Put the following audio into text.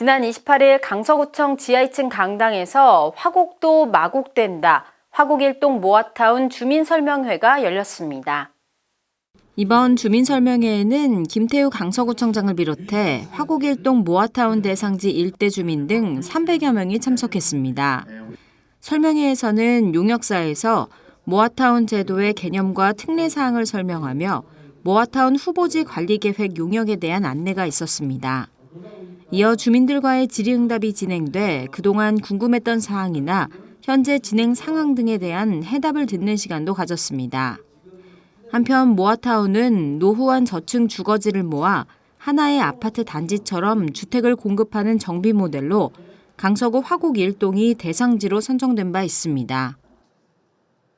지난 28일 강서구청 지하 2층 강당에서 화곡도 마곡된다. 화곡일동 모아타운 주민설명회가 열렸습니다. 이번 주민설명회에는 김태우 강서구청장을 비롯해 화곡일동 모아타운 대상지 일대 주민 등 300여 명이 참석했습니다. 설명회에서는 용역사에서 모아타운 제도의 개념과 특례 사항을 설명하며 모아타운 후보지 관리 계획 용역에 대한 안내가 있었습니다. 이어 주민들과의 질의응답이 진행돼 그동안 궁금했던 사항이나 현재 진행 상황 등에 대한 해답을 듣는 시간도 가졌습니다. 한편 모아타운은 노후한 저층 주거지를 모아 하나의 아파트 단지처럼 주택을 공급하는 정비 모델로 강서구 화곡 일동이 대상지로 선정된 바 있습니다.